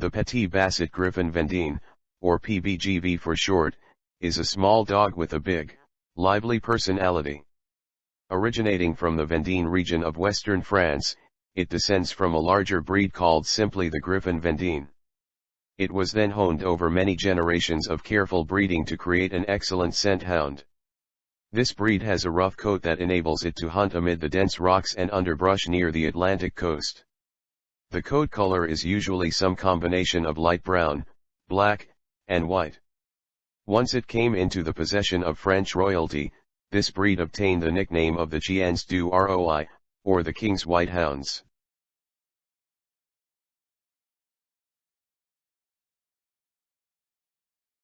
The Petit Basset Griffon Vendéen, or PBGV for short, is a small dog with a big, lively personality. Originating from the Vendéen region of western France, it descends from a larger breed called simply the Griffon Vendéen. It was then honed over many generations of careful breeding to create an excellent scent hound. This breed has a rough coat that enables it to hunt amid the dense rocks and underbrush near the Atlantic coast. The coat color is usually some combination of light brown, black, and white. Once it came into the possession of French royalty, this breed obtained the nickname of the Chiens du Roi, or the King's White Hounds.